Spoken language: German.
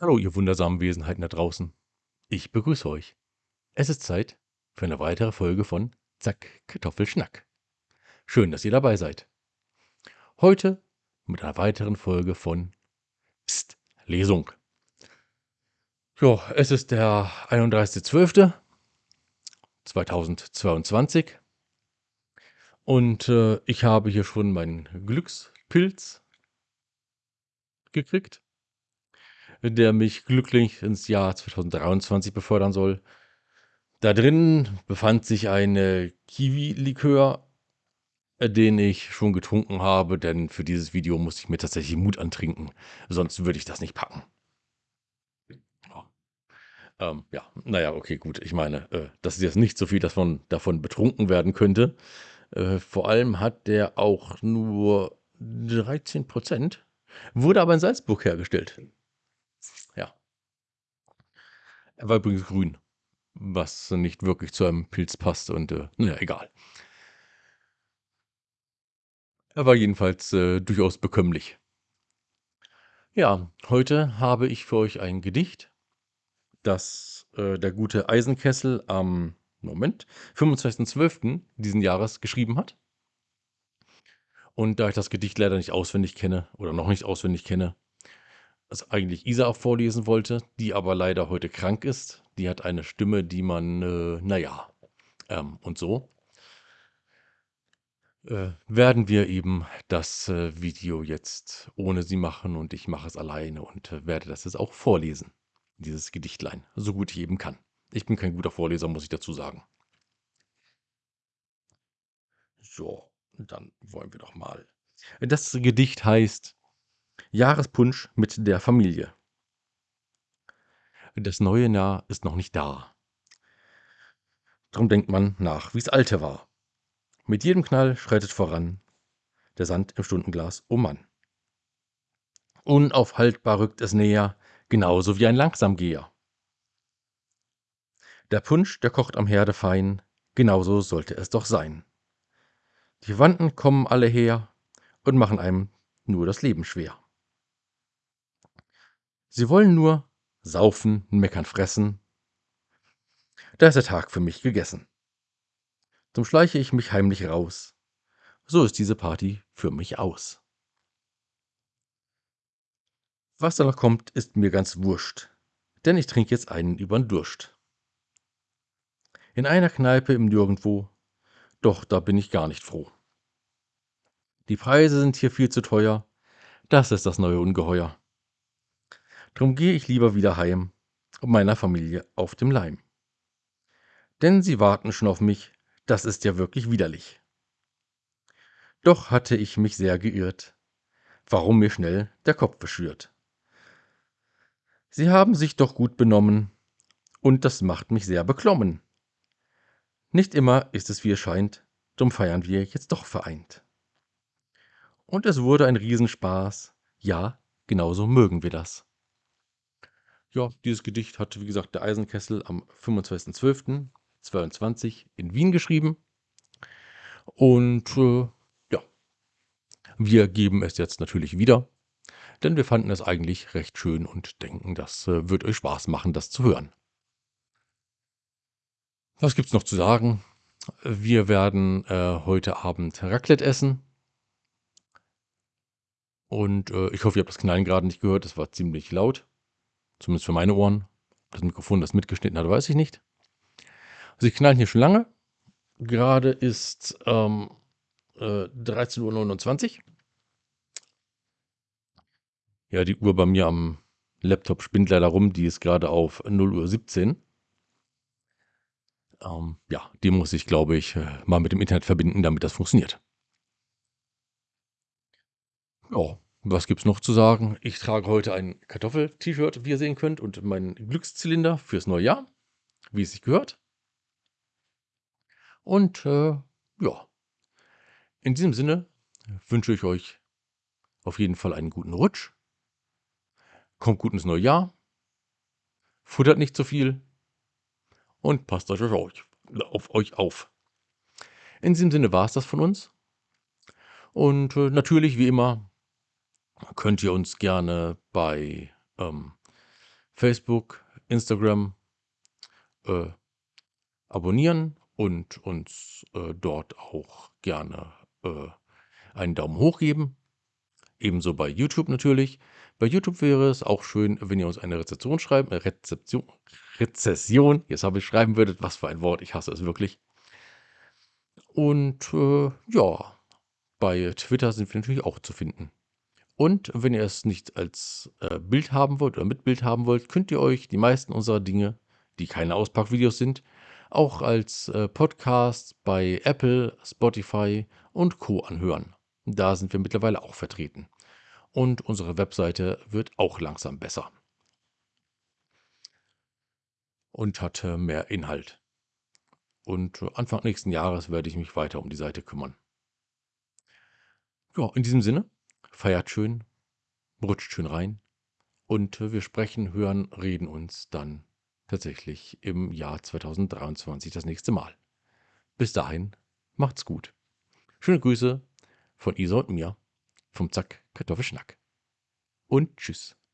Hallo, ihr wundersamen Wesenheiten da draußen. Ich begrüße euch. Es ist Zeit für eine weitere Folge von Zack, Kartoffelschnack. Schön, dass ihr dabei seid. Heute mit einer weiteren Folge von Psst, Lesung. Ja, es ist der 31.12.2022 und äh, ich habe hier schon meinen Glückspilz gekriegt der mich glücklich ins Jahr 2023 befördern soll. Da drin befand sich ein Kiwi-Likör, äh, den ich schon getrunken habe, denn für dieses Video musste ich mir tatsächlich Mut antrinken. Sonst würde ich das nicht packen. Ähm, ja, naja, okay, gut. Ich meine, äh, das ist jetzt nicht so viel, dass man davon betrunken werden könnte. Äh, vor allem hat der auch nur 13 Prozent, wurde aber in Salzburg hergestellt. Er war übrigens grün, was nicht wirklich zu einem Pilz passt und äh, naja, egal. Er war jedenfalls äh, durchaus bekömmlich. Ja, heute habe ich für euch ein Gedicht, das äh, der gute Eisenkessel am Moment 25.12. diesen Jahres geschrieben hat. Und da ich das Gedicht leider nicht auswendig kenne oder noch nicht auswendig kenne, es eigentlich Isa auch vorlesen wollte, die aber leider heute krank ist. Die hat eine Stimme, die man, äh, naja, ähm, und so. Äh, werden wir eben das äh, Video jetzt ohne sie machen und ich mache es alleine und äh, werde das jetzt auch vorlesen, dieses Gedichtlein, so gut ich eben kann. Ich bin kein guter Vorleser, muss ich dazu sagen. So, dann wollen wir doch mal. Das Gedicht heißt Jahrespunsch mit der Familie. Das neue Jahr ist noch nicht da. Drum denkt man nach, wie's alte war. Mit jedem Knall schreitet voran der Sand im Stundenglas, oh Mann. Unaufhaltbar rückt es näher, genauso wie ein Langsamgeher. Der Punsch, der kocht am Herde fein, genauso sollte es doch sein. Die Verwandten kommen alle her und machen einem nur das Leben schwer. Sie wollen nur saufen, meckern, fressen. Da ist der Tag für mich gegessen. Zum schleiche ich mich heimlich raus. So ist diese Party für mich aus. Was da noch kommt, ist mir ganz wurscht, denn ich trinke jetzt einen übern Durst. In einer Kneipe im Nirgendwo, doch da bin ich gar nicht froh. Die Preise sind hier viel zu teuer, das ist das neue Ungeheuer. Drum gehe ich lieber wieder heim und meiner Familie auf dem Leim. Denn sie warten schon auf mich, das ist ja wirklich widerlich. Doch hatte ich mich sehr geirrt, warum mir schnell der Kopf beschürt. Sie haben sich doch gut benommen, und das macht mich sehr beklommen. Nicht immer ist es wie es scheint, drum feiern wir jetzt doch vereint. Und es wurde ein Riesenspaß, ja, genauso mögen wir das. Ja, dieses Gedicht hat, wie gesagt, der Eisenkessel am 25.12.22 in Wien geschrieben. Und äh, ja, wir geben es jetzt natürlich wieder, denn wir fanden es eigentlich recht schön und denken, das äh, wird euch Spaß machen, das zu hören. Was gibt's noch zu sagen? Wir werden äh, heute Abend Raclette essen. Und äh, ich hoffe, ihr habt das Knallen gerade nicht gehört. Es war ziemlich laut. Zumindest für meine Ohren. Das Mikrofon das mitgeschnitten hat, weiß ich nicht. Also ich knallen hier schon lange. Gerade ist ähm, äh, 13.29 Uhr. Ja, die Uhr bei mir am Laptop spinnt leider rum. Die ist gerade auf 0.17 Uhr. Ähm, ja, die muss ich, glaube ich, äh, mal mit dem Internet verbinden, damit das funktioniert. Ja, was gibt's noch zu sagen? Ich trage heute ein Kartoffel-T-Shirt, wie ihr sehen könnt, und meinen Glückszylinder fürs neue Jahr, wie es sich gehört. Und äh, ja, in diesem Sinne wünsche ich euch auf jeden Fall einen guten Rutsch. Kommt gut ins neue Jahr. Futtert nicht zu viel. Und passt euch auf euch, auf. In diesem Sinne war es das von uns. Und äh, natürlich, wie immer, könnt ihr uns gerne bei ähm, Facebook, Instagram äh, abonnieren und uns äh, dort auch gerne äh, einen Daumen hoch geben. Ebenso bei YouTube natürlich. Bei YouTube wäre es auch schön, wenn ihr uns eine Rezeption schreiben, äh, Rezeption, Rezession, jetzt habe ich schreiben würdet, was für ein Wort, ich hasse es wirklich. Und äh, ja, bei Twitter sind wir natürlich auch zu finden. Und wenn ihr es nicht als äh, Bild haben wollt oder mit Bild haben wollt, könnt ihr euch die meisten unserer Dinge, die keine Auspackvideos sind, auch als äh, Podcast bei Apple, Spotify und Co anhören. Da sind wir mittlerweile auch vertreten. Und unsere Webseite wird auch langsam besser. Und hat äh, mehr Inhalt. Und Anfang nächsten Jahres werde ich mich weiter um die Seite kümmern. Ja, in diesem Sinne, feiert schön, rutscht schön rein und wir sprechen, hören, reden uns dann tatsächlich im Jahr 2023 das nächste Mal. Bis dahin, macht's gut. Schöne Grüße von Isa und mir vom Zack Kartoffelschnack. Und tschüss.